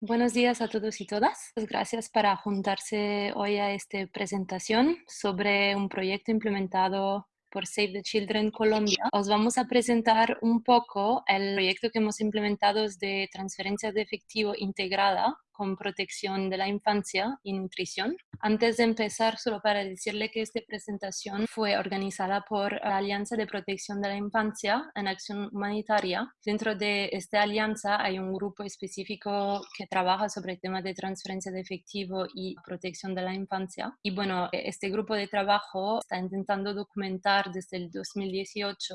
Buenos días a todos y todas. Gracias por juntarse hoy a esta presentación sobre un proyecto implementado por Save the Children Colombia. Os vamos a presentar un poco el proyecto que hemos implementado de transferencia de efectivo integrada con protección de la infancia y nutrición. Antes de empezar, solo para decirle que esta presentación fue organizada por la Alianza de Protección de la Infancia en Acción Humanitaria. Dentro de esta alianza hay un grupo específico que trabaja sobre el tema de transferencia de efectivo y protección de la infancia. Y bueno, este grupo de trabajo está intentando documentar desde el 2018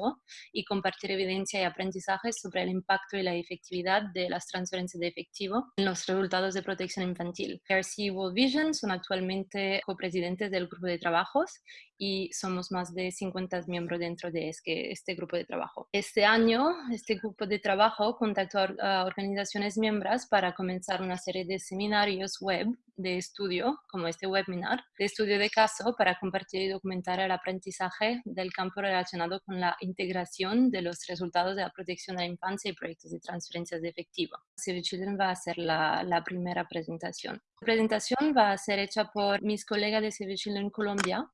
y compartir evidencia y aprendizajes sobre el impacto y la efectividad de las transferencias de efectivo en los resultados de protección infantil. Percy World Vision son actualmente copresidentes del grupo de trabajos y somos más de 50 miembros dentro de este, este grupo de trabajo. Este año, este grupo de trabajo contactó a organizaciones miembros para comenzar una serie de seminarios web de estudio, como este webinar, de estudio de caso para compartir y documentar el aprendizaje del campo relacionado con la integración de los resultados de la protección de la infancia y proyectos de transferencias de efectivo. Save Children va a ser la, la primera presentación. La presentación va a ser hecha por mis colegas de Save Children Colombia,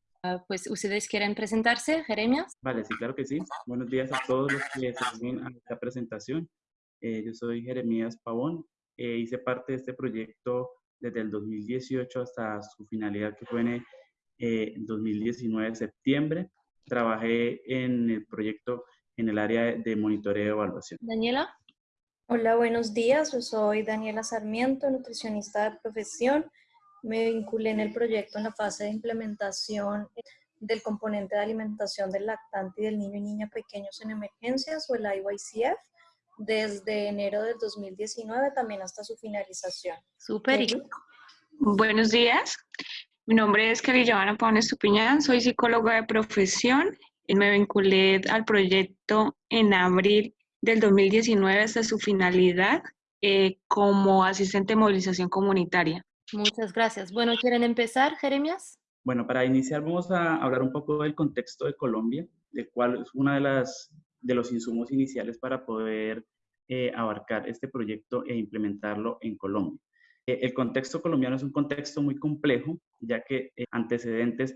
pues, ¿ustedes quieren presentarse, Jeremias? Vale, sí, claro que sí. Buenos días a todos los que se unen a esta presentación. Eh, yo soy Jeremías Pavón. Eh, hice parte de este proyecto desde el 2018 hasta su finalidad, que fue en eh, 2019, septiembre. Trabajé en el proyecto en el área de monitoreo y evaluación. Daniela. Hola, buenos días. Yo soy Daniela Sarmiento, nutricionista de profesión me vinculé en el proyecto en la fase de implementación del componente de alimentación del lactante y del niño y niña pequeños en emergencias o el IYCF desde enero del 2019 también hasta su finalización. Súper. Buenos días. Mi nombre es Kelly Giovanna Pavón Estupiñán, soy psicóloga de profesión y me vinculé al proyecto en abril del 2019 hasta su finalidad eh, como asistente de movilización comunitaria. Muchas gracias. Bueno, ¿quieren empezar, Jeremías? Bueno, para iniciar vamos a hablar un poco del contexto de Colombia, de cuál es una de las de los insumos iniciales para poder eh, abarcar este proyecto e implementarlo en Colombia. Eh, el contexto colombiano es un contexto muy complejo, ya que eh, antecedentes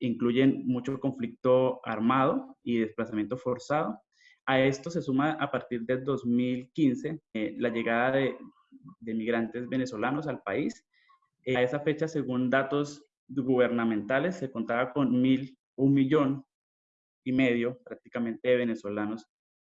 incluyen mucho conflicto armado y desplazamiento forzado. A esto se suma a partir del 2015 la llegada de, de migrantes venezolanos al país eh, a esa fecha, según datos gubernamentales, se contaba con mil, un millón y medio prácticamente de venezolanos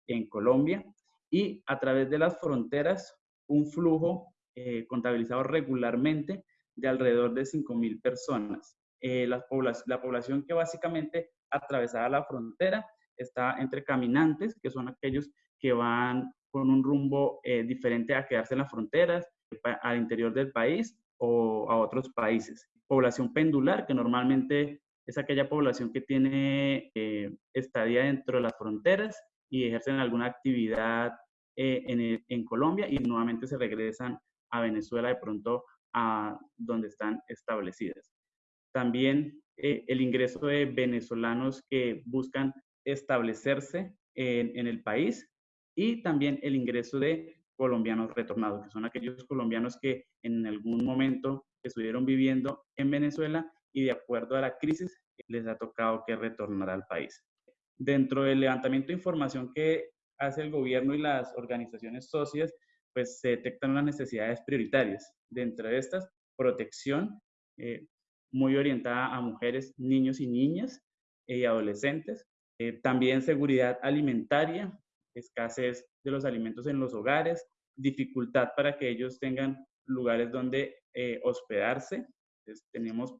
en Colombia y a través de las fronteras un flujo eh, contabilizado regularmente de alrededor de 5 mil personas. Eh, la, la, población que básicamente atravesaba la frontera está entre caminantes, que son aquellos que van con un rumbo diferente a quedarse en las fronteras, al interior del país, o a otros países. Población pendular, que normalmente es aquella población que tiene eh, estadía dentro de las fronteras y ejercen alguna actividad eh, en, en, Colombia y nuevamente se regresan a Venezuela de pronto a donde están establecidas. También eh, el ingreso de venezolanos que buscan establecerse en, en el país y también el ingreso de colombianos retornados, que son aquellos colombianos que en algún momento estuvieron viviendo en Venezuela y de acuerdo a la crisis les ha tocado que retornar al país. Dentro del levantamiento de información que hace el gobierno y las organizaciones socias, pues se detectan las necesidades prioritarias. Dentro de estas, protección, eh, muy orientada a mujeres, niños y niñas y adolescentes. Eh, también seguridad alimentaria, escasez de los alimentos en los hogares, dificultad para que ellos tengan lugares donde eh, hospedarse. tenemos,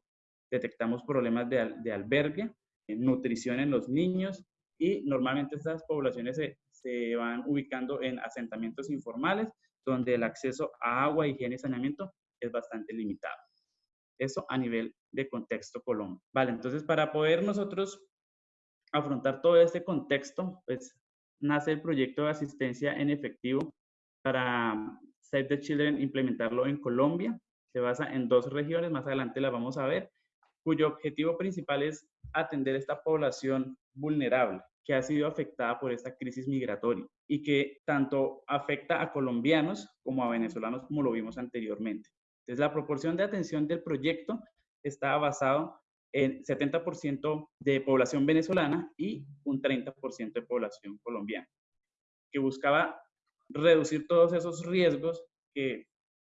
detectamos problemas de, de albergue, nutrición en los niños y normalmente estas poblaciones se, se, van ubicando en asentamientos informales donde el acceso a agua, higiene y saneamiento es bastante limitado. Eso a nivel de contexto Colombia. Vale, entonces para poder nosotros afrontar todo este contexto, pues nace el proyecto de asistencia en efectivo para Save the Children implementarlo en Colombia. Se basa en dos regiones, más adelante las vamos a ver, cuyo objetivo principal es atender esta población vulnerable, que ha sido afectada por esta crisis migratoria y que tanto afecta a colombianos como a venezolanos, como lo vimos anteriormente. Entonces, la proporción de atención del proyecto está basado en 70% de población venezolana y un 30% de población colombiana, que buscaba reducir todos esos riesgos que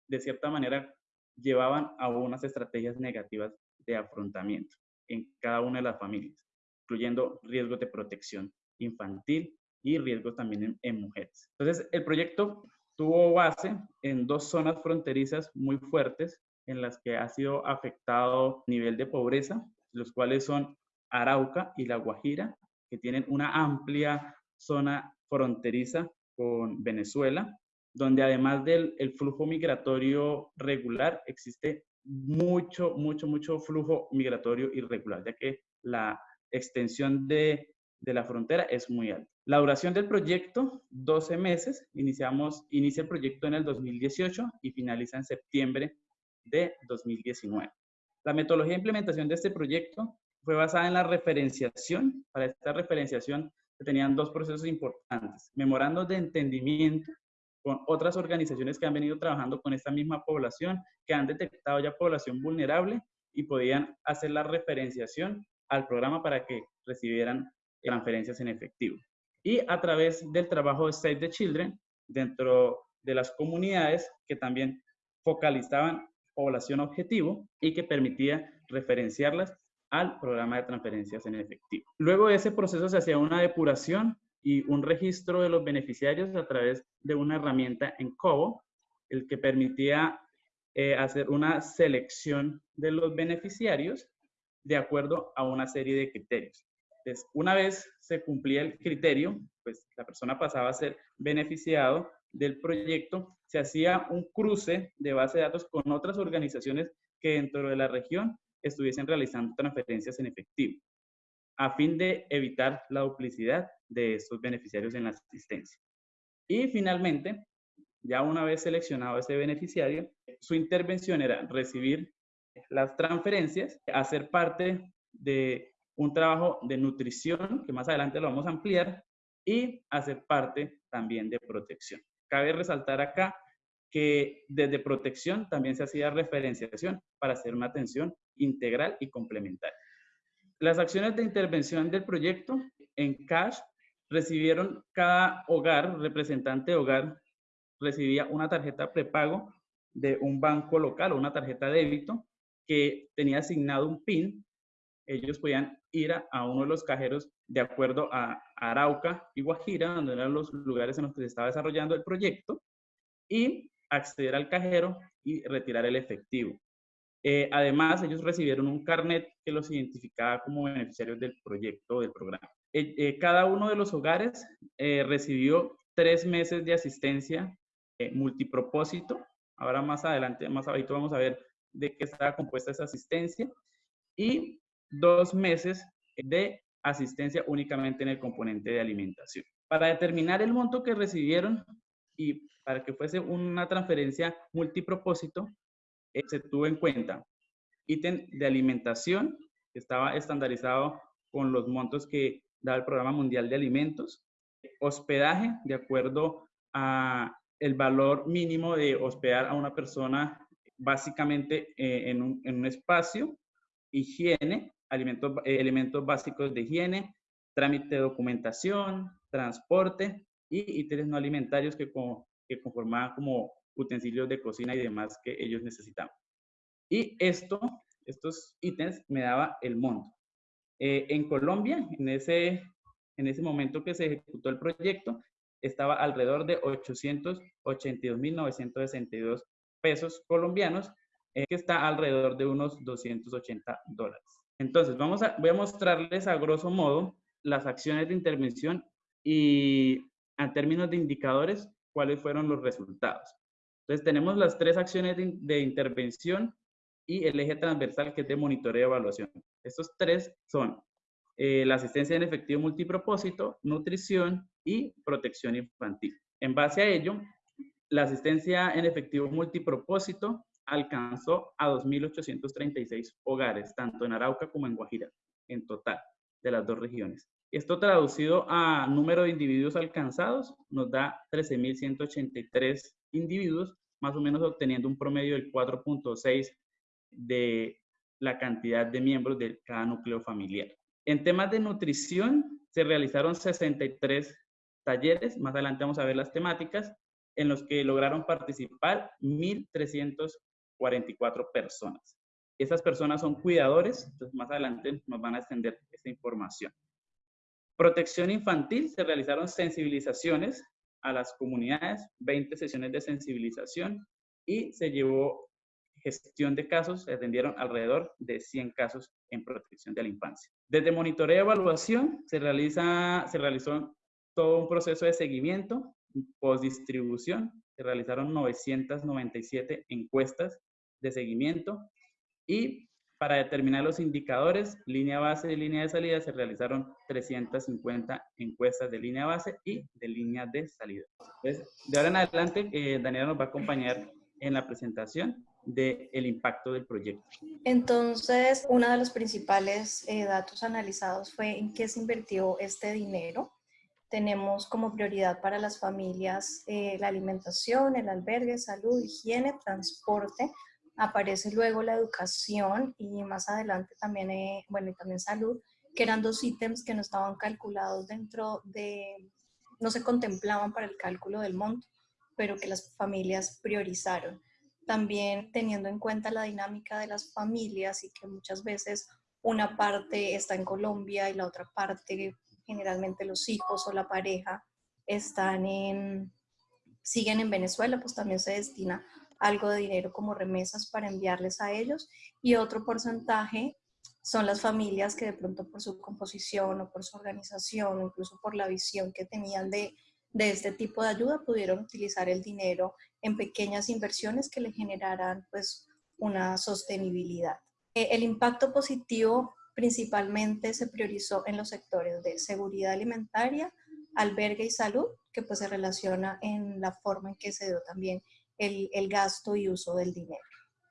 de cierta manera llevaban a unas estrategias negativas de afrontamiento en cada una de las familias, incluyendo riesgos de protección infantil y riesgos también en, mujeres. Entonces, el proyecto tuvo base en dos zonas fronterizas muy fuertes en las que ha sido afectado nivel de pobreza, los cuales son Arauca y La Guajira, que tienen una amplia zona fronteriza con Venezuela, donde además del flujo migratorio regular, existe mucho, mucho, mucho flujo migratorio irregular, ya que la extensión de, de la frontera es muy alta. La duración del proyecto, 12 meses. Iniciamos, inicia el proyecto en el 2018 y finaliza en septiembre de 2019. La metodología de implementación de este proyecto fue basada en la referenciación. Para esta referenciación se tenían dos procesos importantes. Memorando de entendimiento con otras organizaciones que han venido trabajando con esta misma población, que han detectado ya población vulnerable y podían hacer la referenciación al programa para que recibieran transferencias en efectivo. Y a través del trabajo de Save the Children, dentro de las comunidades que también focalizaban población objetivo y que permitía referenciarlas al programa de transferencias en efectivo. Luego de ese proceso se hacía una depuración y un registro de los beneficiarios a través de una herramienta en Cobo, el que permitía eh, hacer una selección de los beneficiarios de acuerdo a una serie de criterios. Entonces, una vez se cumplía el criterio, pues la persona pasaba a ser beneficiado del proyecto, se hacía un cruce de base de datos con otras organizaciones que dentro de la región estuviesen realizando transferencias en efectivo a fin de evitar la duplicidad de estos beneficiarios en la asistencia. Y finalmente, ya una vez seleccionado ese beneficiario, su intervención era recibir las transferencias, hacer parte de un trabajo de nutrición, que más adelante lo vamos a ampliar, y hacer parte también de protección. Cabe resaltar acá que desde protección también se hacía referenciación para hacer una atención integral y complementaria. Las acciones de intervención del proyecto en cash recibieron cada hogar, representante de hogar, recibía una tarjeta prepago de un banco local o una tarjeta débito que tenía asignado un PIN. Ellos podían ir a, uno de los cajeros de acuerdo a Arauca y Guajira, donde eran los lugares en los que se estaba desarrollando el proyecto, y acceder al cajero y retirar el efectivo. Eh, además, ellos recibieron un carnet que los identificaba como beneficiarios del proyecto del programa. Eh, eh, cada uno de los hogares recibió tres meses de asistencia multipropósito. Ahora más adelante, más abajo vamos a ver de qué estaba compuesta esa asistencia. Y dos meses de asistencia únicamente en el componente de alimentación. Para determinar el monto que recibieron y para que fuese una transferencia multipropósito, eh, se tuvo en cuenta ítem de alimentación, que estaba estandarizado con los montos que da el Programa Mundial de Alimentos, hospedaje, de acuerdo a el valor mínimo de hospedar a una persona básicamente eh, en, un, espacio, higiene, alimentos, eh, elementos básicos de higiene, trámite de documentación, transporte y ítems no alimentarios que, conformaban como utensilios de cocina y demás que ellos necesitaban. Y esto, estos ítems me daba el monto. Eh, en Colombia, en ese, en ese momento que se ejecutó el proyecto, estaba alrededor de 882.962 pesos colombianos, eh, que está alrededor de unos 280 dólares. Entonces, vamos a, voy a mostrarles a grosso modo las acciones de intervención y a términos de indicadores, cuáles fueron los resultados. Entonces tenemos las tres acciones de, intervención y el eje transversal que es de monitoreo y evaluación. Estos tres son eh, la asistencia en efectivo multipropósito, nutrición y protección infantil. En base a ello, la asistencia en efectivo multipropósito alcanzó a 2.836 hogares, tanto en Arauca como en Guajira, en total, de las dos regiones. Esto traducido a número de individuos alcanzados nos da 13.183 individuos, más o menos obteniendo un promedio del 4.6 de la cantidad de miembros de cada núcleo familiar. En temas de nutrición, se realizaron 63 talleres, más adelante vamos a ver las temáticas, en los que lograron participar 1.344 personas. Esas personas son cuidadores, entonces más adelante nos van a extender esta información. Protección infantil, se realizaron sensibilizaciones a las comunidades, 20 sesiones de sensibilización y se llevó gestión de casos, se atendieron alrededor de 100 casos en protección de la infancia. Desde monitoreo y evaluación se, realiza, se realizó todo un proceso de seguimiento, postdistribución, se realizaron 997 encuestas de seguimiento y para determinar los indicadores, línea base y línea de salida, se realizaron 350 encuestas de línea base y de línea de salida. Entonces, de ahora en adelante, eh, Daniela nos va a acompañar en la presentación del el impacto del proyecto. Entonces, uno de los principales eh, datos analizados fue en qué se invirtió este dinero. Tenemos como prioridad para las familias eh, la alimentación, el albergue, salud, higiene, transporte, aparece luego la educación y más adelante también, eh, bueno, también salud, que eran dos ítems que no estaban calculados dentro de, no se contemplaban para el cálculo del monto, pero que las familias priorizaron. También teniendo en cuenta la dinámica de las familias y que muchas veces una parte está en Colombia y la otra parte, generalmente los hijos o la pareja, están en, siguen en Venezuela, pues también se destina algo de dinero como remesas para enviarles a ellos y otro porcentaje son las familias que de pronto por su composición o por su organización o incluso por la visión que tenían de, de este tipo de ayuda pudieron utilizar el dinero en pequeñas inversiones que le generaran pues una sostenibilidad. Eh, el impacto positivo principalmente se priorizó en los sectores de seguridad alimentaria, albergue y salud, que pues se relaciona en la forma en que se dio también el, gasto y uso del dinero.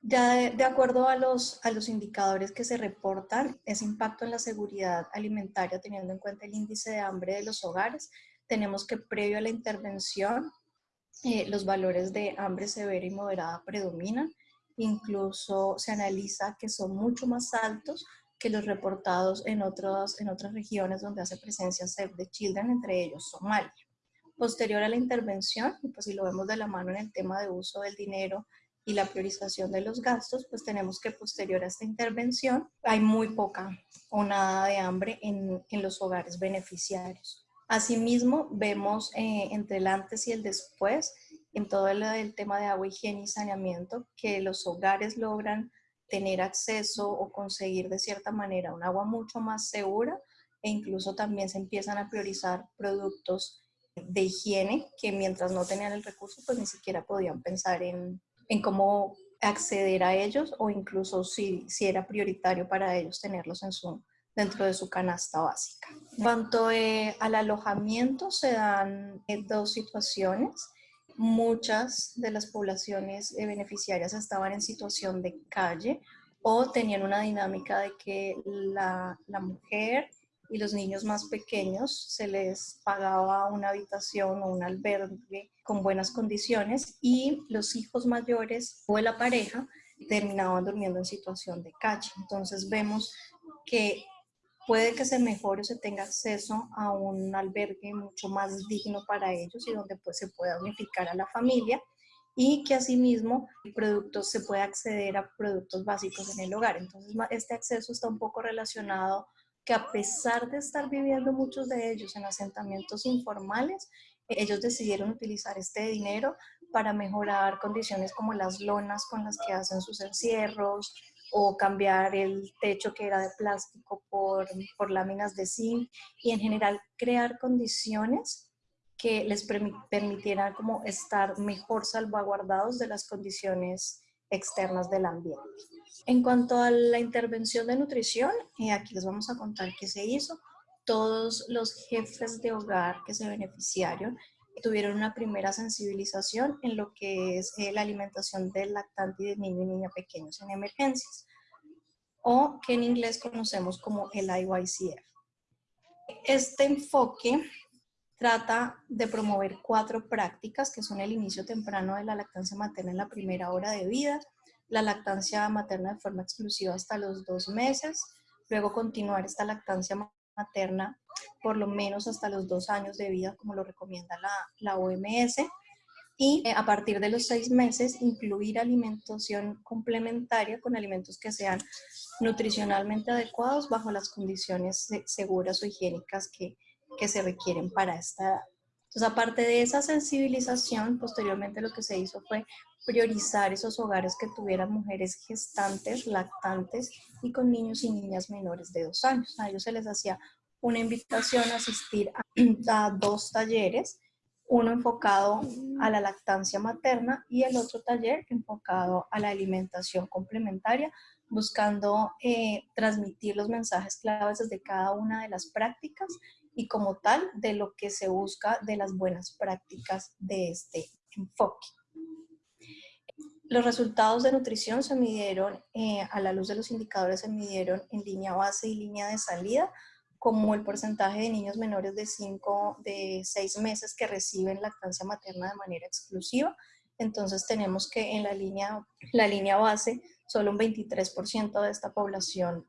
Ya de, acuerdo a los, a los indicadores que se reportan, ese impacto en la seguridad alimentaria, teniendo en cuenta el índice de hambre de los hogares, tenemos que previo a la intervención, eh, los valores de hambre severa y moderada predominan. Incluso se analiza que son mucho más altos que los reportados en, otros, en otras regiones donde hace presencia Save the Children, entre ellos Somalia. Posterior a la intervención, pues si lo vemos de la mano en el tema de uso del dinero y la priorización de los gastos, pues tenemos que posterior a esta intervención hay muy poca o nada de hambre en, los hogares beneficiarios. Asimismo, vemos eh, entre el antes y el después, en todo el, tema de agua, higiene y saneamiento, que los hogares logran tener acceso o conseguir de cierta manera un agua mucho más segura e incluso también se empiezan a priorizar productos de higiene que mientras no tenían el recurso, pues ni siquiera podían pensar en, en cómo acceder a ellos o incluso si, si era prioritario para ellos tenerlos en su, dentro de su canasta básica. En cuanto eh, al alojamiento, se dan eh, dos situaciones. Muchas de las poblaciones eh, beneficiarias estaban en situación de calle o tenían una dinámica de que la, la mujer y los niños más pequeños se les pagaba una habitación o un albergue con buenas condiciones y los hijos mayores o la pareja terminaban durmiendo en situación de calle. Entonces vemos que puede que se mejore o se tenga acceso a un albergue mucho más digno para ellos y donde pues se pueda unificar a la familia y que asimismo productos, se pueda acceder a productos básicos en el hogar. Entonces este acceso está un poco relacionado que a pesar de estar viviendo muchos de ellos en asentamientos informales, ellos decidieron utilizar este dinero para mejorar condiciones como las lonas con las que hacen sus encierros o cambiar el techo que era de plástico por, por láminas de zinc y en general crear condiciones que les permitieran como estar mejor salvaguardados de las condiciones externas del ambiente. En cuanto a la intervención de nutrición, eh, aquí les vamos a contar qué se hizo. Todos los jefes de hogar que se beneficiaron tuvieron una primera sensibilización en lo que es eh, la alimentación del lactante y del niño y niña pequeños en emergencias, o que en inglés conocemos como el IYCF. Este enfoque trata de promover cuatro prácticas que son el inicio temprano de la lactancia materna en la primera hora de vida, la lactancia materna de forma exclusiva hasta los dos meses, luego continuar esta lactancia materna por lo menos hasta los dos años de vida, como lo recomienda la, la OMS, y eh, a partir de los seis meses incluir alimentación complementaria con alimentos que sean nutricionalmente adecuados bajo las condiciones seguras o higiénicas que, que se requieren para esta. Entonces, aparte de esa sensibilización, posteriormente lo que se hizo fue priorizar esos hogares que tuvieran mujeres gestantes, lactantes y con niños y niñas menores de dos años. A ellos se les hacía una invitación a asistir a, dos talleres uno enfocado a la lactancia materna y el otro taller enfocado a la alimentación complementaria, buscando eh, transmitir los mensajes claves desde cada una de las prácticas y como tal de lo que se busca de las buenas prácticas de este enfoque. Los resultados de nutrición se midieron, eh, a la luz de los indicadores se midieron en línea base y línea de salida, como el porcentaje de niños menores de 5, de 6 meses que reciben lactancia materna de manera exclusiva. Entonces tenemos que en la línea, la línea base, solo un 23% de esta población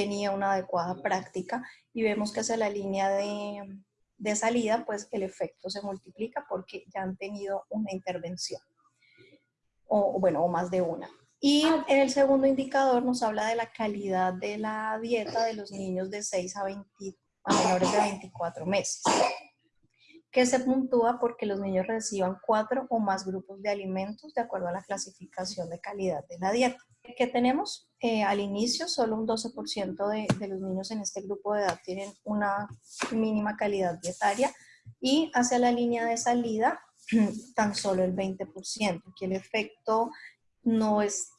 tenía una adecuada práctica y vemos que hacia la línea de, de salida, pues el efecto se multiplica porque ya han tenido una intervención, o bueno, o más de una. Y en el segundo indicador nos habla de la calidad de la dieta de los niños de 6 a, 20, a menores de 24 meses, que se puntúa porque los niños reciban cuatro o más grupos de alimentos de acuerdo a la clasificación de calidad de la dieta. ¿Qué tenemos? Eh, al inicio, solo un 12% de, de los niños en este grupo de edad tienen una mínima calidad dietaria y hacia la línea de salida, tan solo el 20%, que el efecto no es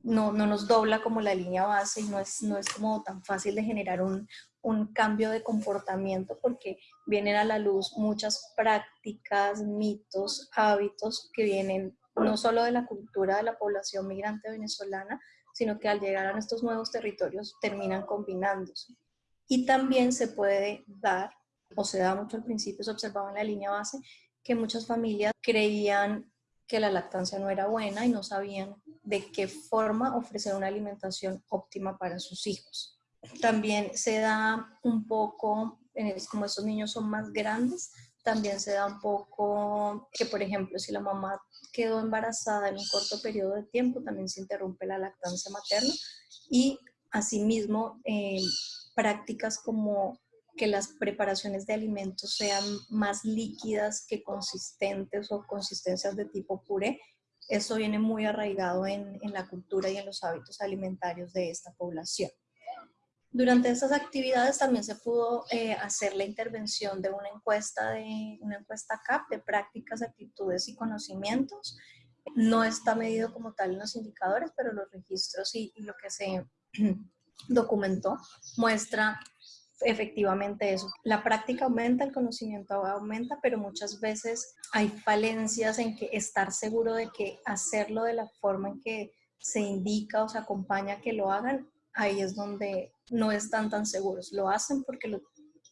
no, no, nos dobla como la línea base y no es, no es como tan fácil de generar un, un, cambio de comportamiento porque vienen a la luz muchas prácticas, mitos, hábitos que vienen no solo de la cultura de la población migrante venezolana, sino que al llegar a nuestros nuevos territorios terminan combinándose. Y también se puede dar, o se da mucho al principio, se observaba en la línea base, que muchas familias creían que la lactancia no era buena y no sabían de qué forma ofrecer una alimentación óptima para sus hijos. También se da un poco, como estos niños son más grandes, también se da un poco que, por ejemplo, si la mamá quedó embarazada en un corto periodo de tiempo, también se interrumpe la lactancia materna y asimismo eh, prácticas como que las preparaciones de alimentos sean más líquidas que consistentes o consistencias de tipo puré. Eso viene muy arraigado en, en la cultura y en los hábitos alimentarios de esta población. Durante estas actividades también se pudo eh, hacer la intervención de una encuesta, de una encuesta CAP de prácticas, actitudes y conocimientos. No está medido como tal en los indicadores, pero los registros y, y lo que se documentó muestra efectivamente eso. La práctica aumenta, el conocimiento aumenta, pero muchas veces hay falencias en que estar seguro de que hacerlo de la forma en que se indica o se acompaña que lo hagan, ahí es donde no están tan seguros. Lo hacen porque,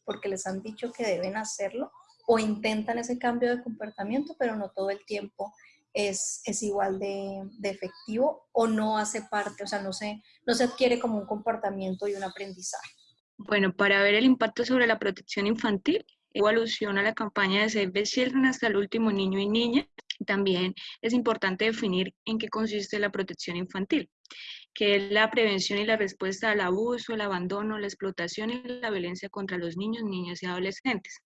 porque les han dicho que deben hacerlo o intentan ese cambio de comportamiento, pero no todo el tiempo es, es igual de, efectivo o no hace parte, o sea, no se, no se adquiere como un comportamiento y un aprendizaje. Bueno, para ver el impacto sobre la protección infantil, hago alusión a la campaña de Save the Children hasta el último niño y niña. También es importante definir en qué consiste la protección infantil, que es la prevención y la respuesta al abuso, el abandono, la explotación y la violencia contra los niños, niñas y adolescentes.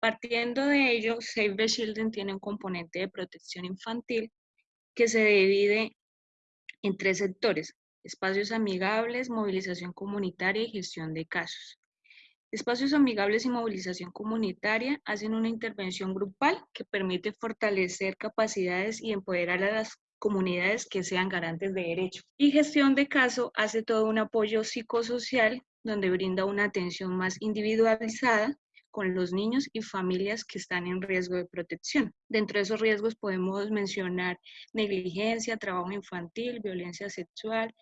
Partiendo de ello, Save the Children tiene un componente de protección infantil que se divide en tres sectores, espacios amigables, movilización comunitaria y gestión de casos. Espacios amigables y movilización comunitaria hacen una intervención grupal que permite fortalecer capacidades y empoderar a las comunidades que sean garantes de derechos. Y gestión de caso hace todo un apoyo psicosocial donde brinda una atención más individualizada con los niños y familias que están en riesgo de protección. Dentro de esos riesgos podemos mencionar negligencia, trabajo infantil, violencia sexual,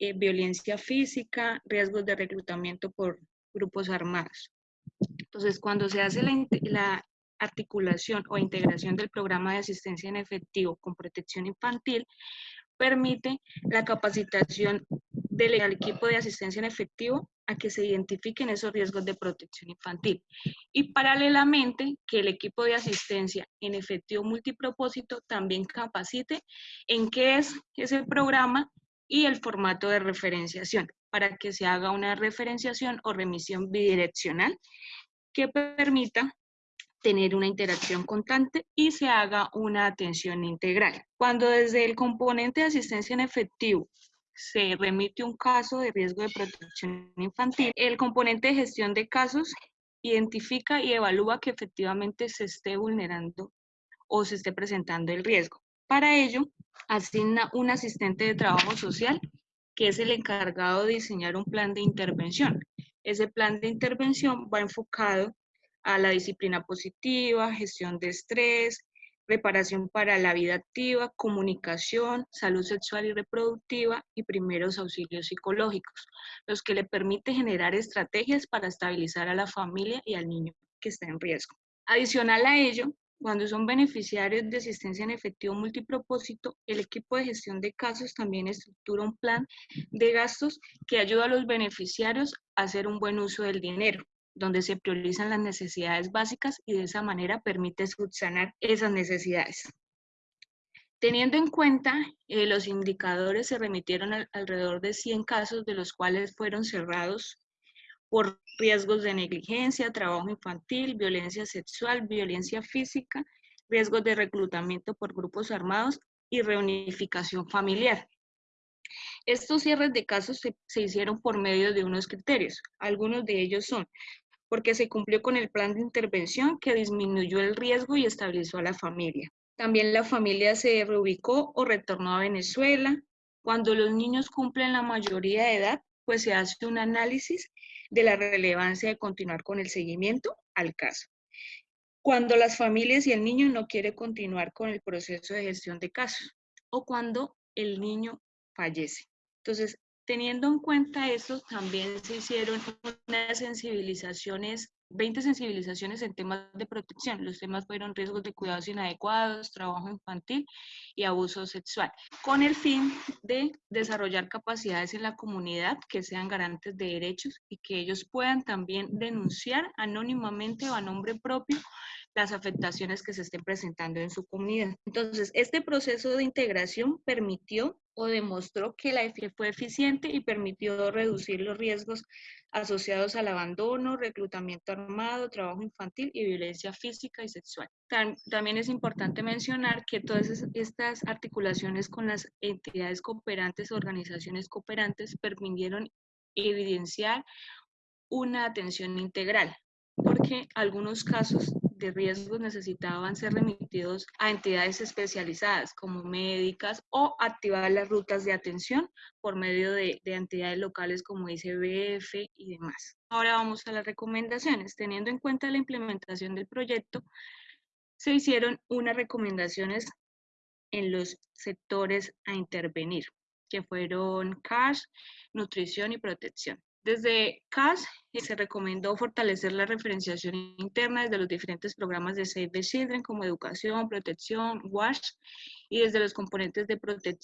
eh, violencia física, riesgos de reclutamiento por grupos armados. Entonces, cuando se hace la, la articulación o integración del programa de asistencia en efectivo con protección infantil, permite la capacitación del equipo de asistencia en efectivo a que se identifiquen esos riesgos de protección infantil. Y paralelamente que el equipo de asistencia en efectivo multipropósito también capacite en qué es ese programa y el formato de referenciación para que se haga una referenciación o remisión bidireccional que permita tener una interacción constante y se haga una atención integral. Cuando desde el componente de asistencia en efectivo se remite un caso de riesgo de protección infantil, el componente de gestión de casos identifica y evalúa que efectivamente se esté vulnerando o se esté presentando el riesgo. Para ello, asigna un asistente de trabajo social que es el encargado de diseñar un plan de intervención. Ese plan de intervención va enfocado a la disciplina positiva, gestión de estrés, preparación para la vida activa, comunicación, salud sexual y reproductiva y primeros auxilios psicológicos, los que le permite generar estrategias para estabilizar a la familia y al niño que está en riesgo. Adicional a ello, cuando son beneficiarios de asistencia en efectivo multipropósito, el equipo de gestión de casos también estructura un plan de gastos que ayuda a los beneficiarios a hacer un buen uso del dinero donde se priorizan las necesidades básicas y de esa manera permite subsanar esas necesidades. Teniendo en cuenta, eh, los indicadores se remitieron alrededor de 100 casos, de los cuales fueron cerrados por riesgos de negligencia, trabajo infantil, violencia sexual, violencia física, riesgos de reclutamiento por grupos armados y reunificación familiar. Estos cierres de casos se, se, hicieron por medio de unos criterios. Algunos de ellos son porque se cumplió con el plan de intervención que disminuyó el riesgo y estabilizó a la familia. También la familia se reubicó o retornó a Venezuela. Cuando los niños cumplen la mayoría de edad, pues se hace un análisis de la relevancia de continuar con el seguimiento al caso. Cuando las familias y el niño no quiere continuar con el proceso de gestión de casos o cuando el niño fallece. Entonces, Teniendo en cuenta eso, también se hicieron sensibilizaciones, 20 sensibilizaciones en temas de protección. Los temas fueron riesgos de cuidados inadecuados, trabajo infantil y abuso sexual, con el fin de desarrollar capacidades en la comunidad que sean garantes de derechos y que ellos puedan también denunciar anónimamente o a nombre propio las afectaciones que se estén presentando en su comunidad. Entonces, este proceso de integración permitió o demostró que la EFIE fue eficiente y permitió reducir los riesgos asociados al abandono, reclutamiento armado, trabajo infantil y violencia física y sexual. También es importante mencionar que todas estas articulaciones con las entidades cooperantes, organizaciones cooperantes, permitieron evidenciar una atención integral, porque algunos casos riesgos necesitaban ser remitidos a entidades especializadas como médicas o activar las rutas de atención por medio de, de entidades locales como ICBF y demás. Ahora vamos a las recomendaciones. Teniendo en cuenta la implementación del proyecto, se hicieron unas recomendaciones en los sectores a intervenir, que fueron cash, nutrición y protección. Desde CAS se recomendó fortalecer la referenciación interna desde los diferentes programas de Save the Children como educación, protección, WASH y desde los componentes de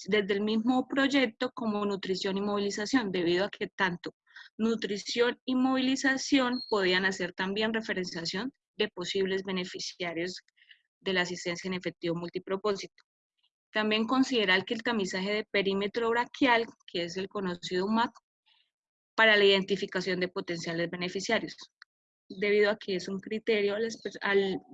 desde el mismo proyecto como nutrición y movilización, debido a que tanto nutrición y movilización podían hacer también referenciación de posibles beneficiarios de la asistencia en efectivo multipropósito. También considerar que el tamizaje de perímetro braquial, que es el conocido MAC, para la identificación de potenciales beneficiarios, debido a que es un criterio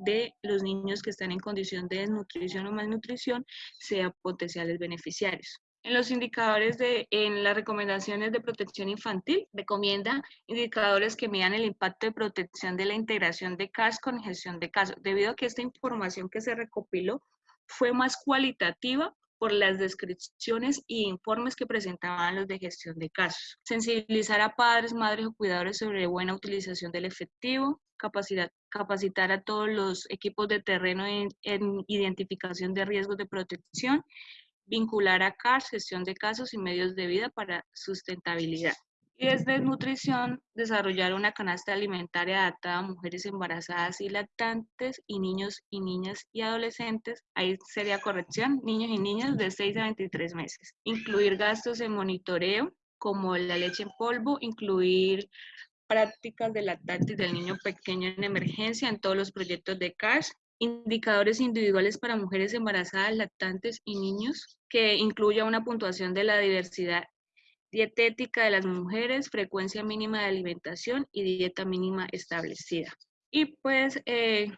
de los niños que están en condición de desnutrición o malnutrición, sean potenciales beneficiarios. En los indicadores de, en las recomendaciones de protección infantil, recomienda indicadores que midan el impacto de protección de la integración de CAS con gestión de casos, debido a que esta información que se recopiló fue más cualitativa por las descripciones y informes que presentaban los de gestión de casos. Sensibilizar a padres, madres o cuidadores sobre buena utilización del efectivo, capacitar, a todos los equipos de terreno en, en identificación de riesgos de protección, vincular a CARS, gestión de casos y medios de vida para sustentabilidad. Y desde nutrición, desarrollar una canasta alimentaria adaptada a mujeres embarazadas y lactantes y niños y niñas y adolescentes, ahí sería corrección, niños y niñas de 6 a 23 meses. Incluir gastos en monitoreo, como la leche en polvo, incluir prácticas de lactantes del niño pequeño en emergencia en todos los proyectos de CARS, indicadores individuales para mujeres embarazadas, lactantes y niños, que incluya una puntuación de la diversidad dietética de las mujeres, frecuencia mínima de alimentación y dieta mínima establecida. Y pues eh,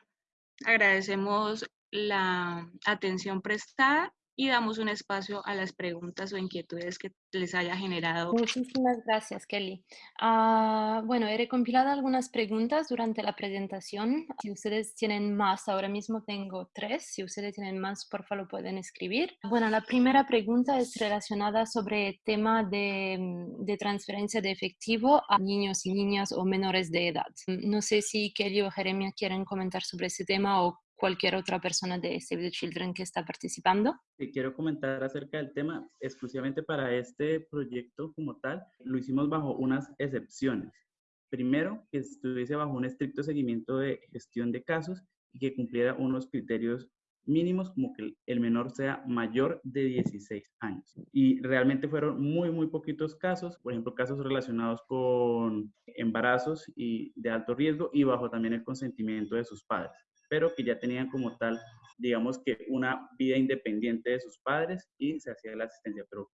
agradecemos la atención prestada y damos un espacio a las preguntas o inquietudes que les haya generado. Muchísimas gracias, Kelly. Ah, bueno, he recompilado algunas preguntas durante la presentación. Si ustedes tienen más, ahora mismo tengo tres. Si ustedes tienen más, por favor, pueden escribir. Bueno, la primera pregunta es relacionada sobre el tema de, mm, de transferencia de efectivo a niños y niñas o menores de edad. No sé si Kelly o Jeremia quieren comentar sobre ese tema o cualquier otra persona de Save the Children que está participando. Sí, quiero comentar acerca del tema exclusivamente para este proyecto como tal. Lo hicimos bajo unas excepciones. Primero, que estuviese bajo un estricto seguimiento de gestión de casos y que cumpliera unos criterios mínimos como que el menor sea mayor de 16 años. Y realmente fueron muy, muy poquitos casos, por ejemplo, casos relacionados con embarazos y de alto riesgo y bajo también el consentimiento de sus padres pero que ya tenían como tal, digamos que una vida independiente de sus padres y se hacía la asistencia, pero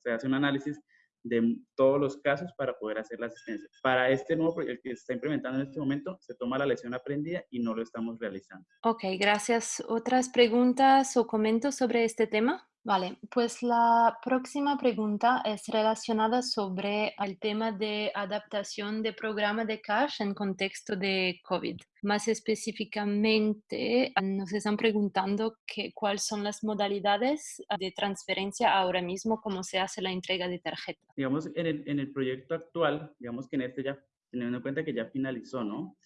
se hace un análisis de todos los casos para poder hacer la asistencia. Para este nuevo proyecto que se está implementando en este momento, se toma la lección aprendida y no lo estamos realizando. Ok, gracias. ¿Otras preguntas o comentarios sobre este tema? Vale, pues la próxima pregunta es relacionada sobre el tema de adaptación de programa de cash en contexto de COVID. Más específicamente, nos están preguntando que, cuáles son las modalidades de transferencia ahora mismo, cómo se hace la entrega de tarjeta. Digamos, en el, en el proyecto actual, digamos que en este ya, teniendo en cuenta que ya finalizó, ¿no?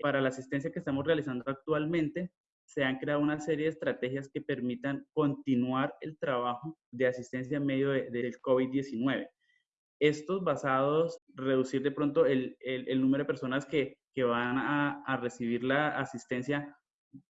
Para la asistencia que estamos realizando actualmente, se han creado una serie de estrategias que permitan continuar el trabajo de asistencia en medio del COVID-19. Estos basados, reducir de pronto el, el, número de personas que, que van a, a, recibir la asistencia,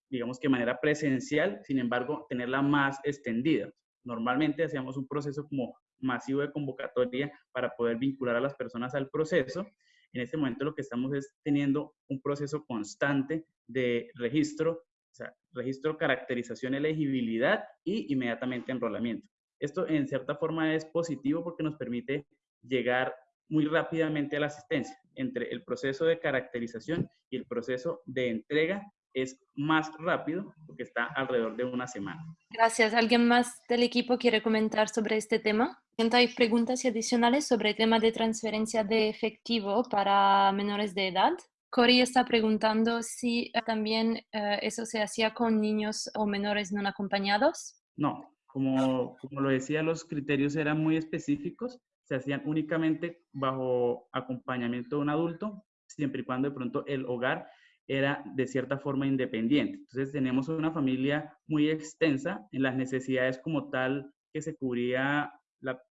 digamos que de manera presencial, sin embargo, tenerla más extendida. Normalmente hacíamos un proceso como masivo de convocatoria para poder vincular a las personas al proceso. En este momento lo que estamos es teniendo un proceso constante de registro o sea, registro, caracterización, elegibilidad y inmediatamente enrolamiento. Esto en cierta forma es positivo porque nos permite llegar muy rápidamente a la asistencia. Entre el proceso de caracterización y el proceso de entrega es más rápido porque está alrededor de una semana. Gracias. ¿Alguien más del equipo quiere comentar sobre este tema? ¿Hay preguntas adicionales sobre el tema de transferencia de efectivo para menores de edad? Cory está preguntando si eh, también eh, eso se hacía con niños o menores no acompañados. No, como, como lo decía, los criterios eran muy específicos, se hacían únicamente bajo acompañamiento de un adulto, siempre y cuando de pronto el hogar era de cierta forma independiente. Entonces tenemos una familia muy extensa en las necesidades como tal que se cubría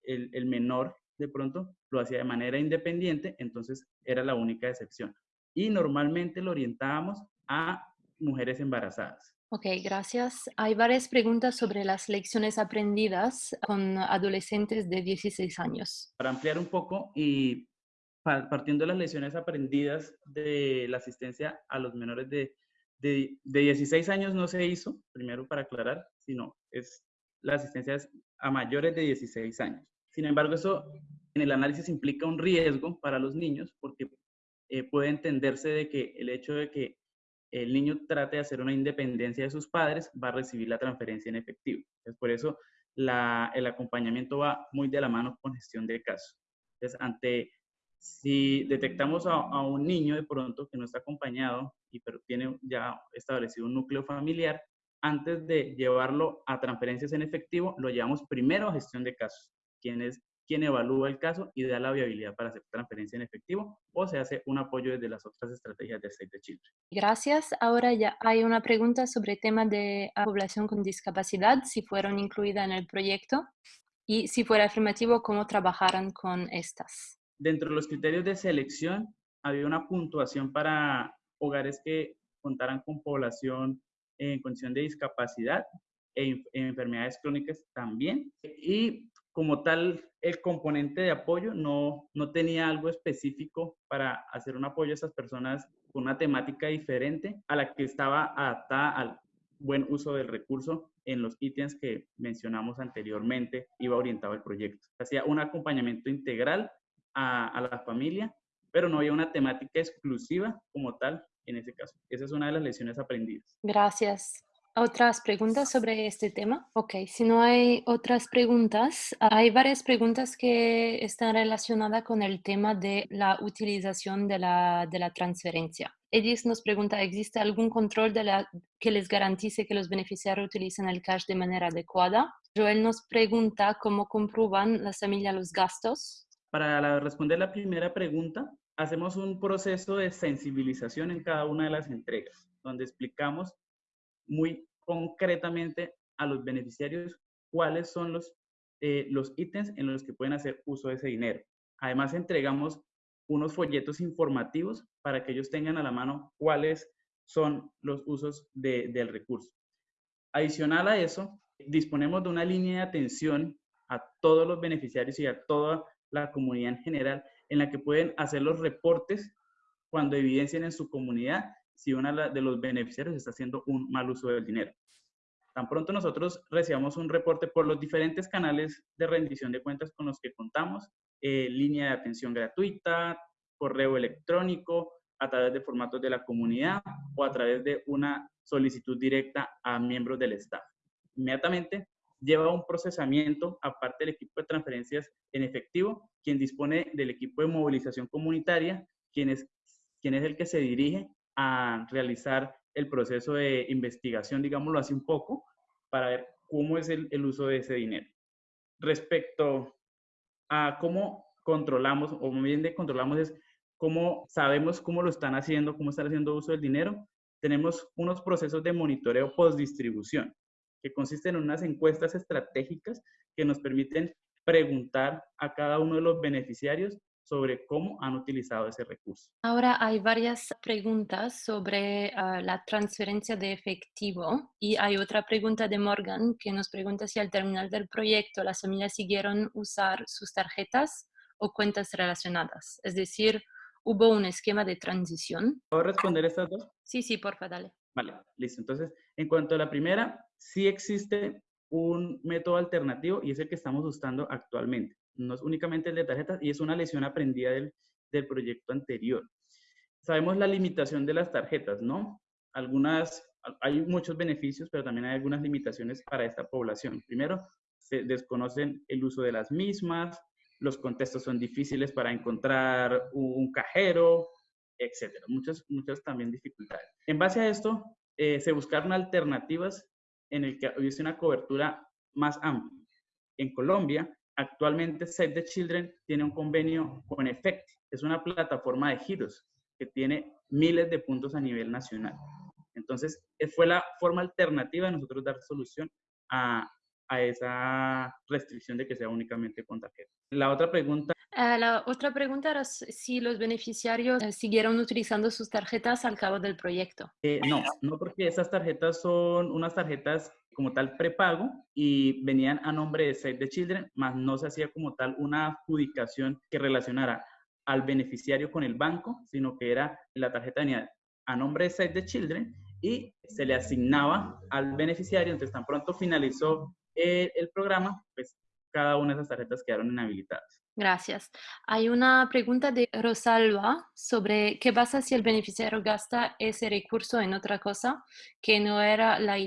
el, el menor de pronto lo hacía de manera independiente, entonces era la única excepción y normalmente lo orientábamos a mujeres embarazadas. Ok, gracias. Hay varias preguntas sobre las lecciones aprendidas con adolescentes de 16 años. Para ampliar un poco y partiendo de las lecciones aprendidas de la asistencia a los menores de, de, 16 años no se hizo, primero para aclarar, sino es la asistencia a mayores de 16 años. Sin embargo, eso en el análisis implica un riesgo para los niños porque eh, puede entenderse de que el hecho de que el niño trate de hacer una independencia de sus padres va a recibir la transferencia en efectivo. Entonces, por eso el acompañamiento va muy de la mano con gestión de casos. Entonces, ante, si detectamos a, a, un niño de pronto que no está acompañado y pero tiene ya establecido un núcleo familiar, antes de llevarlo a transferencias en efectivo, lo llevamos primero a gestión de casos, quienes quien evalúa el caso y da la viabilidad para hacer transferencia en efectivo o se hace un apoyo desde las otras estrategias de Save the Children. Gracias. Ahora ya hay una pregunta sobre el tema de población con discapacidad, si fueron incluidas en el proyecto y si fuera afirmativo, cómo trabajaran con estas. Dentro de los criterios de selección había una puntuación para hogares que contaran con población en condición de discapacidad e enfermedades crónicas también. Y como tal, el componente de apoyo no, no tenía algo específico para hacer un apoyo a esas personas con una temática diferente a la que estaba adaptada al buen uso del recurso en los ítems que mencionamos anteriormente, iba orientado el proyecto. Hacía un acompañamiento integral a, a la familia, pero no había una temática exclusiva como tal en ese caso. Esa es una de las lecciones aprendidas. Gracias. ¿Otras preguntas sobre este tema? Ok, si no hay otras preguntas, hay varias preguntas que están relacionadas con el tema de la utilización de la, de la transferencia. Edis nos pregunta, ¿existe algún control de la, que les garantice que los beneficiarios utilicen el cash de manera adecuada? Joel nos pregunta cómo comprueban las familias los gastos. Para responder la primera pregunta, hacemos un proceso de sensibilización en cada una de las entregas, donde explicamos muy concretamente a los beneficiarios cuáles son los, eh, los ítems en los que pueden hacer uso de ese dinero. Además, entregamos unos folletos informativos para que ellos tengan a la mano cuáles son los usos del recurso. Adicional a eso, disponemos de una línea de atención a todos los beneficiarios y a toda la comunidad en general, en la que pueden hacer los reportes cuando evidencien en su comunidad si uno de los beneficiarios está haciendo un mal uso del dinero. Tan pronto nosotros recibamos un reporte por los diferentes canales de rendición de cuentas con los que contamos, eh, línea de atención gratuita, correo electrónico, a través de formatos de la comunidad o a través de una solicitud directa a miembros del staff. Inmediatamente lleva un procesamiento aparte del equipo de transferencias en efectivo, quien dispone del equipo de movilización comunitaria, quien es, quien es el que se dirige a realizar el proceso de investigación, digámoslo así un poco, para ver cómo es el, uso de ese dinero. Respecto a cómo controlamos, o bien de controlamos es cómo sabemos cómo lo están haciendo, cómo están haciendo uso del dinero, tenemos unos procesos de monitoreo post-distribución, que consisten en unas encuestas estratégicas que nos permiten preguntar a cada uno de los beneficiarios sobre cómo han utilizado ese recurso. Ahora hay varias preguntas sobre ah, la transferencia de efectivo y hay otra pregunta de Morgan que nos pregunta si al terminar del proyecto las familias siguieron usar sus tarjetas o cuentas relacionadas. Es decir, hubo un esquema de transición. ¿Puedo responder estas dos? Sí, sí, porfa, dale. Vale, listo. Entonces, en cuanto a la primera, sí existe un método alternativo y es el que estamos usando actualmente no es únicamente el de tarjetas y es una lesión aprendida del, del proyecto anterior. Sabemos la limitación de las tarjetas, ¿no? Algunas, hay muchos beneficios, pero también hay algunas limitaciones para esta población. Primero, se desconocen el uso de las mismas, los contextos son difíciles para encontrar un cajero, etcétera. Muchas, muchas también dificultades. En base a esto, eh, se buscaron alternativas en el que hubiese una cobertura más amplia. En Colombia, Actualmente Save the Children tiene un convenio con EFECT, es una plataforma de giros que tiene miles de puntos a nivel nacional. Entonces, eh, fue la forma alternativa de nosotros dar solución a, a esa restricción de que sea únicamente con tarjeta. La otra pregunta. Uh, la otra pregunta era si los beneficiarios eh, siguieron utilizando sus tarjetas al cabo del proyecto. Eh, no, no porque esas tarjetas son unas tarjetas como tal prepago y venían a nombre de Save the Children, más no se hacía como tal una adjudicación que relacionara al beneficiario con el banco, sino que era la tarjeta venía a nombre de Save the Children y se le asignaba al beneficiario, entonces tan pronto finalizó el, el programa, pues cada una de esas tarjetas quedaron inhabilitadas. Gracias. Hay una pregunta de Rosalba sobre qué pasa si el beneficiario gasta ese recurso en otra cosa que no era la,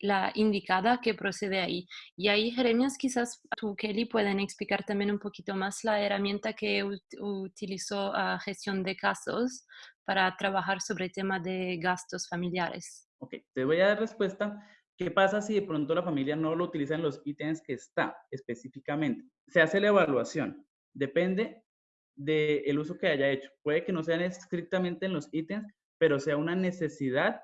la indicada que procede ahí. Y ahí, Jeremías, quizás tú, Kelly, pueden explicar también un poquito más la herramienta que utilizó a gestión de casos para trabajar sobre el tema de gastos familiares. Ok, te voy a dar respuesta ¿Qué pasa si de pronto la familia no lo utiliza en los ítems que está específicamente? Se hace la evaluación. Depende del uso que haya hecho. Puede que no sean estrictamente en los ítems, pero sea una necesidad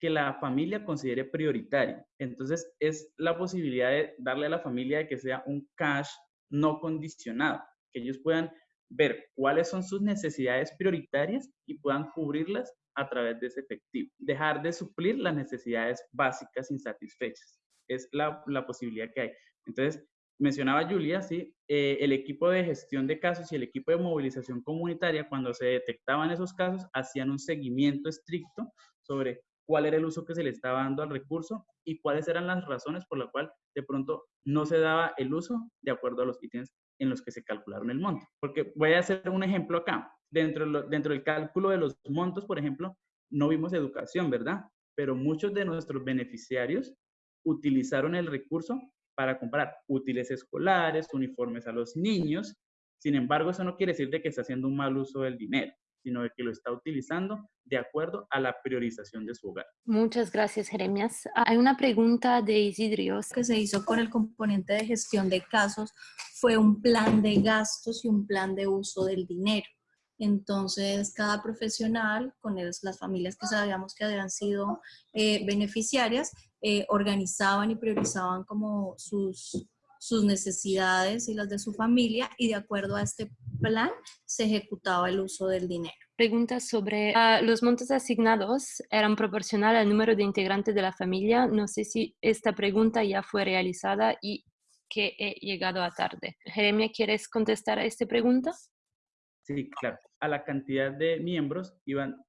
que la familia considere prioritaria. Entonces, es la posibilidad de darle a la familia que sea un cash no condicionado, que ellos puedan ver cuáles son sus necesidades prioritarias y puedan cubrirlas a través de ese efectivo. Dejar de suplir las necesidades básicas insatisfechas. Es la, la posibilidad que hay. Entonces, mencionaba Julia, sí, eh, el equipo de gestión de casos y el equipo de movilización comunitaria, cuando se detectaban esos casos, hacían un seguimiento estricto sobre cuál era el uso que se le estaba dando al recurso y cuáles eran las razones por las cuales de pronto no se daba el uso de acuerdo a los ítems en los que se calcularon el monto. Porque voy a hacer un ejemplo acá. Dentro, dentro del cálculo de los montos, por ejemplo, no vimos educación, ¿verdad? Pero muchos de nuestros beneficiarios utilizaron el recurso para comprar útiles escolares, uniformes a los niños. Sin embargo, eso no quiere decir de que está haciendo un mal uso del dinero sino de que lo está utilizando de acuerdo a la priorización de su hogar. Muchas gracias, Jeremias. Hay una pregunta de Isidrios. que se hizo con el componente de gestión de casos fue un plan de gastos y un plan de uso del dinero. Entonces, cada profesional, con las familias que sabíamos que habían sido eh, beneficiarias, eh, organizaban y priorizaban como sus, necesidades y las de su familia y de acuerdo a este plan se ejecutaba el uso del dinero. Pregunta sobre ah, los montos asignados eran proporcional al número de integrantes de la familia. No sé si esta pregunta ya fue realizada y que he llegado a tarde. Jeremia, ¿quieres contestar a esta pregunta? Sí, claro. A la cantidad de miembros iban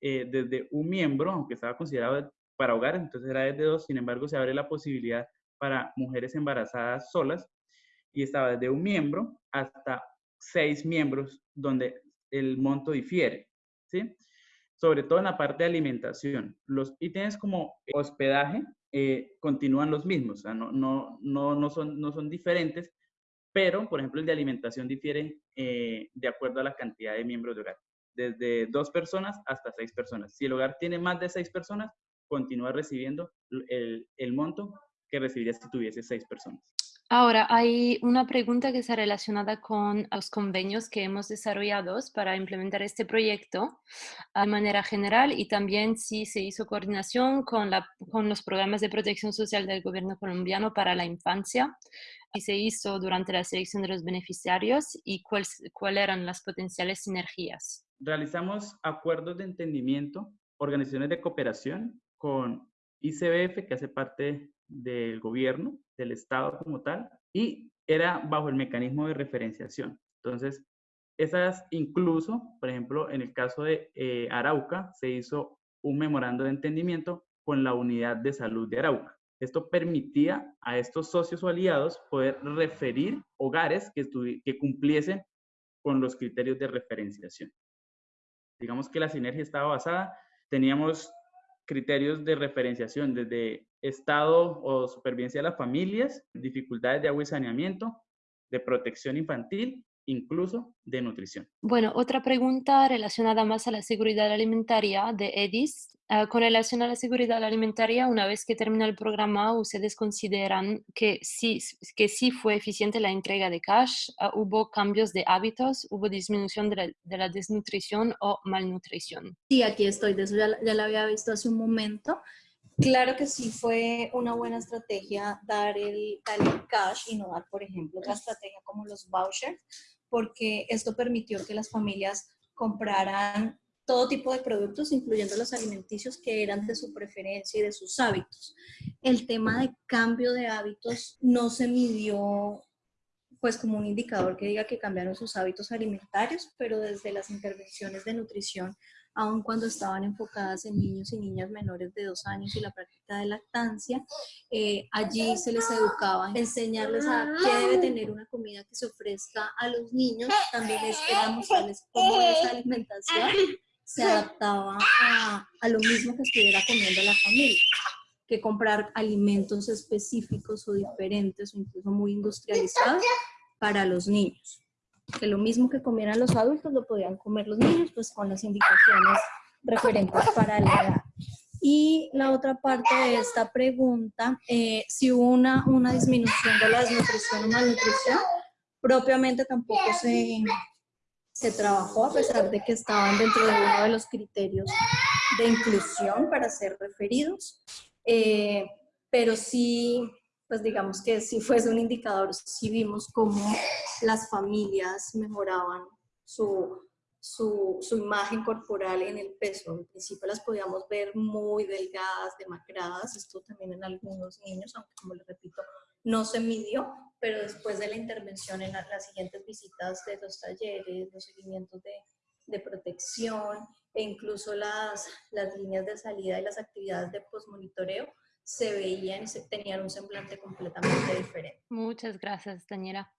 eh, desde un miembro, aunque estaba considerado para hogar, entonces era desde dos, sin embargo se abre la posibilidad para mujeres embarazadas solas y estaba desde un miembro hasta seis miembros donde el monto difiere, ¿sí? Sobre todo en la parte de alimentación. Los ítems como hospedaje eh, continúan los mismos, o sea, no, no, no, no, son, no son diferentes, pero, por ejemplo, el de alimentación difiere eh, de acuerdo a la cantidad de miembros de hogar, desde dos personas hasta seis personas. Si el hogar tiene más de seis personas, continúa recibiendo el, el monto que recibiría si tuviese seis personas. Ahora, hay una pregunta que está relacionada con los convenios que hemos desarrollado para implementar este proyecto de manera general y también si se hizo coordinación con, la, con los programas de protección social del gobierno colombiano para la infancia y se hizo durante la selección de los beneficiarios y cuáles eran las potenciales sinergias. Realizamos acuerdos de entendimiento, organizaciones de cooperación con ICBF, que hace parte del gobierno, del Estado como tal, y era bajo el mecanismo de referenciación. Entonces, esas incluso, por ejemplo, en el caso de eh, Arauca, se hizo un memorando de entendimiento con la unidad de salud de Arauca. Esto permitía a estos socios o aliados poder referir hogares que, que cumpliesen con los criterios de referenciación. Digamos que la sinergia estaba basada, teníamos criterios de referenciación desde estado o supervivencia de las familias, dificultades de agua y saneamiento, de protección infantil, incluso de nutrición. Bueno, otra pregunta relacionada más a la seguridad alimentaria de EDIS. Ah, con relación a la seguridad alimentaria, una vez que termina el programa, ¿ustedes consideran que sí, que sí fue eficiente la entrega de cash? Ah, ¿Hubo cambios de hábitos? ¿Hubo disminución de la, desnutrición o malnutrición? Sí, aquí estoy. De eso ya, ya la había visto hace un momento. Claro que sí fue una buena estrategia dar el, cash y no dar, por ejemplo, otra estrategia como los vouchers, porque esto permitió que las familias compraran todo tipo de productos, incluyendo los alimenticios que eran de su preferencia y de sus hábitos. El tema de cambio de hábitos no se midió pues como un indicador que diga que cambiaron sus hábitos alimentarios, pero desde las intervenciones de nutrición aun cuando estaban enfocadas en niños y niñas menores de dos años y la práctica de lactancia. Eh, allí se les educaba, enseñarles a qué debe tener una comida que se ofrezca a los niños, también les era mostrarles cómo esa alimentación se adaptaba a, a lo mismo que estuviera comiendo la familia que comprar alimentos específicos o diferentes o incluso muy industrializados para los niños que lo mismo que comieran los adultos lo podían comer los niños, pues con las indicaciones referentes para la edad. Y la otra parte de esta pregunta, eh, si hubo una, una disminución de la desnutrición o malnutrición, propiamente tampoco se, se trabajó a pesar de que estaban dentro de uno de los criterios de inclusión para ser referidos, eh, pero sí pues digamos que si fuese un indicador, si vimos cómo las familias mejoraban su, su, su, imagen corporal en el peso. En principio las podíamos ver muy delgadas, demacradas, esto también en algunos niños, aunque como les repito, no se midió, pero después de la intervención en las siguientes visitas de los talleres, los seguimientos de, de protección e incluso las, las líneas de salida y las actividades de posmonitoreo, se veían y tenían un semblante completamente diferente. Muchas gracias, Daniela.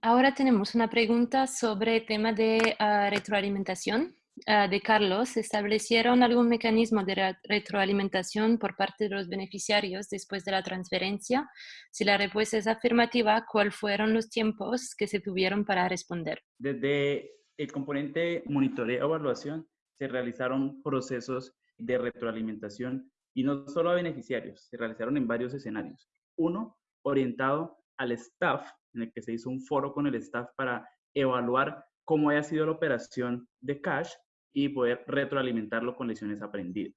Ahora tenemos una pregunta sobre el tema de uh, retroalimentación. Uh, de Carlos, ¿establecieron algún mecanismo de retroalimentación por parte de los beneficiarios después de la transferencia? Si la respuesta es afirmativa, ¿cuáles fueron los tiempos que se tuvieron para responder? Desde el componente monitoreo evaluación se realizaron procesos de retroalimentación y no solo a beneficiarios, se realizaron en varios escenarios. Uno, orientado al staff, en el que se hizo un foro con el staff para evaluar cómo haya sido la operación de cash y poder retroalimentarlo con lecciones aprendidas.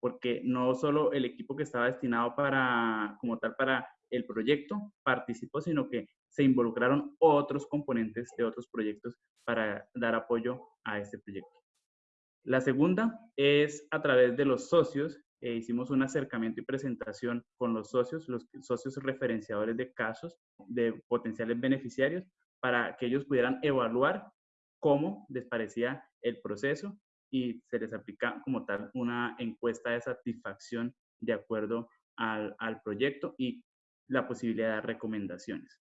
Porque no solo el equipo que estaba destinado para, como tal, para el proyecto participó, sino que se involucraron otros componentes de otros proyectos para dar apoyo a este proyecto. La segunda es a través de los socios eh, hicimos un acercamiento y presentación con los socios, los socios referenciadores de casos de potenciales beneficiarios, para que ellos pudieran evaluar cómo les parecía el proceso y se les aplica como tal una encuesta de satisfacción de acuerdo al, al proyecto y la posibilidad de recomendaciones.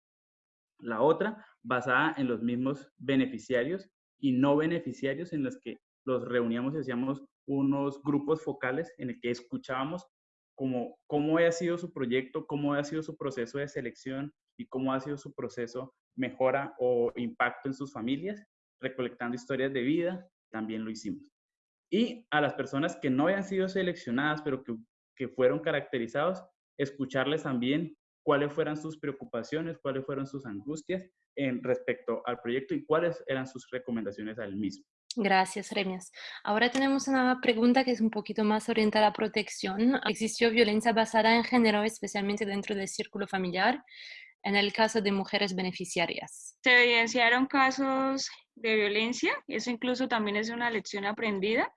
La otra, basada en los mismos beneficiarios y no beneficiarios en los que los reuníamos y hacíamos unos grupos focales en el que escuchábamos cómo, cómo ha sido su proyecto, cómo ha sido su proceso de selección y cómo ha sido su proceso mejora o impacto en sus familias, recolectando historias de vida, también lo hicimos. Y a las personas que no habían sido seleccionadas, pero que, que fueron caracterizados, escucharles también cuáles fueran sus preocupaciones, cuáles fueron sus angustias en respecto al proyecto y cuáles eran sus recomendaciones al mismo. Gracias, Remias. Ahora tenemos una pregunta que es un poquito más orientada a protección. ¿Existió violencia basada en género, especialmente dentro del círculo familiar, en el caso de mujeres beneficiarias? Se evidenciaron casos de violencia, eso incluso también es una lección aprendida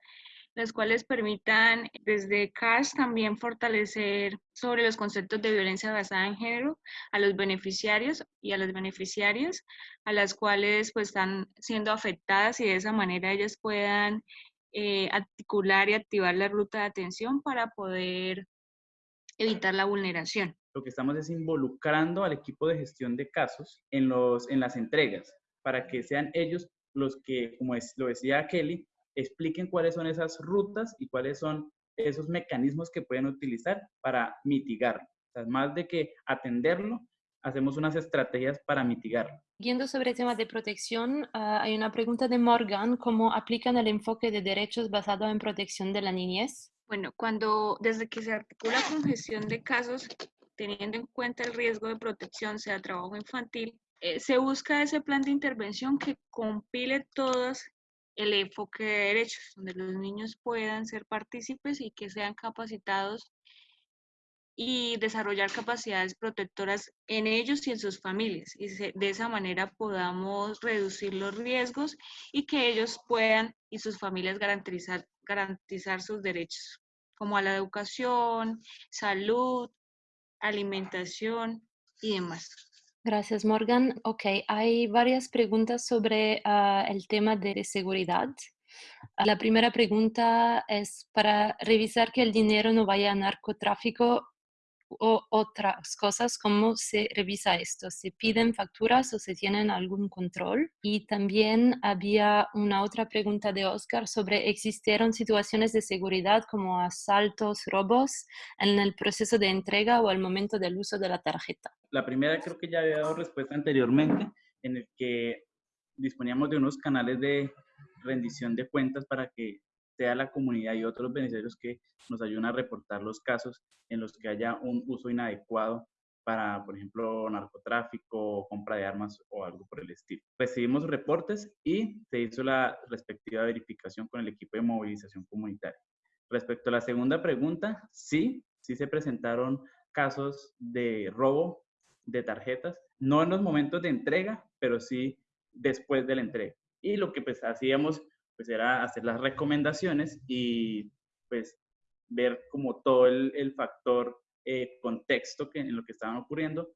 las cuales permitan desde CAS también fortalecer sobre los conceptos de violencia basada en género a los beneficiarios y a las beneficiarias, a las cuales pues están siendo afectadas y de esa manera ellas puedan eh, articular y activar la ruta de atención para poder evitar la vulneración. Lo que estamos es involucrando al equipo de gestión de casos en, los, en las entregas, para que sean ellos los que, como lo decía Kelly, expliquen cuáles son esas rutas y cuáles son esos mecanismos que pueden utilizar para mitigarlo. O sea, más de que atenderlo, hacemos unas estrategias para mitigarlo. Siguiendo sobre el tema de protección, ah, hay una pregunta de Morgan, ¿cómo aplican el enfoque de derechos basado en protección de la niñez? Bueno, cuando desde que se articula con gestión de casos, teniendo en cuenta el riesgo de protección, sea trabajo infantil, eh, se busca ese plan de intervención que compile todas el enfoque de derechos, donde los niños puedan ser partícipes y que sean capacitados y desarrollar capacidades protectoras en ellos y en sus familias. Y de esa manera podamos reducir los riesgos y que ellos puedan y sus familias garantizar, garantizar sus derechos, como a la educación, salud, alimentación y demás. Gracias, Morgan. Ok, hay varias preguntas sobre ah, el tema de seguridad. La primera pregunta es para revisar que el dinero no vaya a narcotráfico o otras cosas, ¿cómo se revisa esto? ¿Se piden facturas o se tienen algún control? Y también había una otra pregunta de Oscar sobre ¿existieron situaciones de seguridad como asaltos, robos en el proceso de entrega o al momento del uso de la tarjeta? La primera creo que ya había dado respuesta anteriormente, en el que disponíamos de unos canales de rendición de cuentas para que sea la comunidad y otros beneficiarios que nos ayuden a reportar los casos en los que haya un uso inadecuado para, por ejemplo, narcotráfico, compra de armas o algo por el estilo. Recibimos reportes y se hizo la respectiva verificación con el equipo de movilización comunitaria. Respecto a la segunda pregunta, sí, sí se presentaron casos de robo de tarjetas, no en los momentos de entrega, pero sí después de la entrega. Y lo que pues hacíamos pues era hacer las recomendaciones y pues ver como todo el, factor eh, contexto que, en lo que estaban ocurriendo,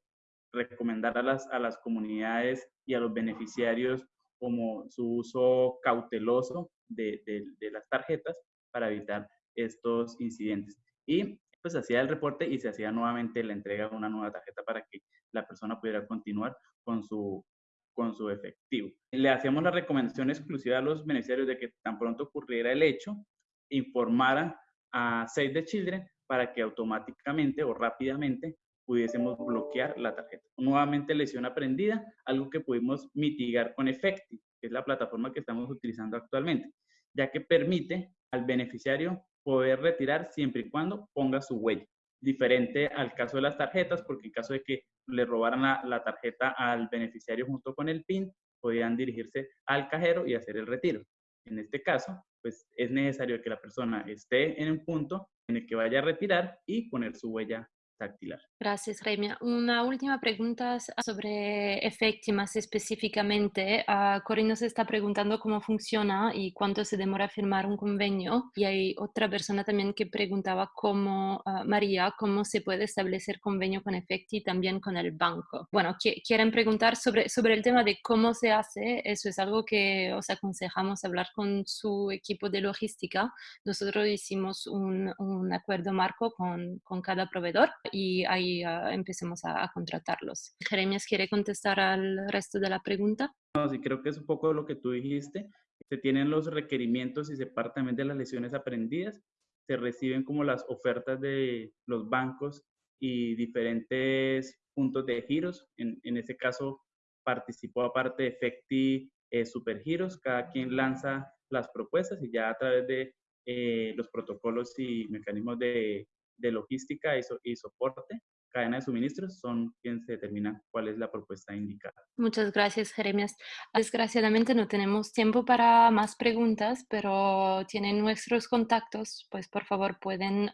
recomendar a las, a las comunidades y a los beneficiarios como su uso cauteloso de, de, las tarjetas para evitar estos incidentes. Y pues hacía el reporte y se hacía nuevamente la entrega de una nueva tarjeta para que la persona pudiera continuar con su, con su efectivo. Le hacíamos la recomendación exclusiva a los beneficiarios de que tan pronto ocurriera el hecho, informaran a Save the Children para que automáticamente o rápidamente pudiésemos bloquear la tarjeta. Nuevamente lesión aprendida, algo que pudimos mitigar con Efecti, que es la plataforma que estamos utilizando actualmente, ya que permite al beneficiario poder retirar siempre y cuando ponga su huella. Diferente al caso de las tarjetas, porque en caso de que le robaran la, tarjeta al beneficiario junto con el PIN, podían dirigirse al cajero y hacer el retiro. En este caso, pues es necesario que la persona esté en un punto en el que vaya a retirar y poner su huella Gracias, Remia. Una última pregunta sobre Efecti más específicamente. Uh, Cory nos está preguntando cómo funciona y cuánto se demora firmar un convenio. Y hay otra persona también que preguntaba cómo, ah, María, cómo se puede establecer convenio con Efecti y también con el banco. Bueno, quieren preguntar sobre, sobre el tema de cómo se hace. Eso es algo que os aconsejamos hablar con su equipo de logística. Nosotros hicimos un, un acuerdo marco con, con cada proveedor y ahí uh, empecemos a, contratarlos. Jeremías, ¿quiere contestar al resto de la pregunta? No, sí, creo que es un poco lo que tú dijiste. Se tienen los requerimientos y se parte también de las lecciones aprendidas. Se reciben como las ofertas de los bancos y diferentes puntos de giros. En, en caso, participó aparte de Efecti eh, Supergiros. Cada quien lanza las propuestas y ya a través de eh, los protocolos y mecanismos de de logística y, soporte, cadena de suministros, son quienes determinan cuál es la propuesta indicada. Muchas gracias, Jeremias. Desgraciadamente no tenemos tiempo para más preguntas, pero tienen nuestros contactos, pues por favor pueden,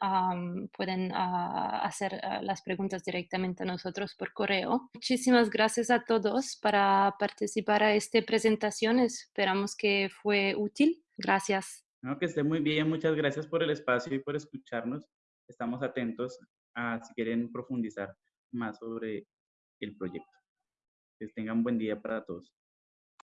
pueden ah, hacer ah, las preguntas directamente a nosotros por correo. Muchísimas gracias a todos para participar a esta presentación. Esperamos que fue útil. Gracias. que esté muy bien. Muchas gracias por el espacio y por escucharnos estamos atentos si quieren profundizar más sobre el proyecto. Que tengan buen día para todos.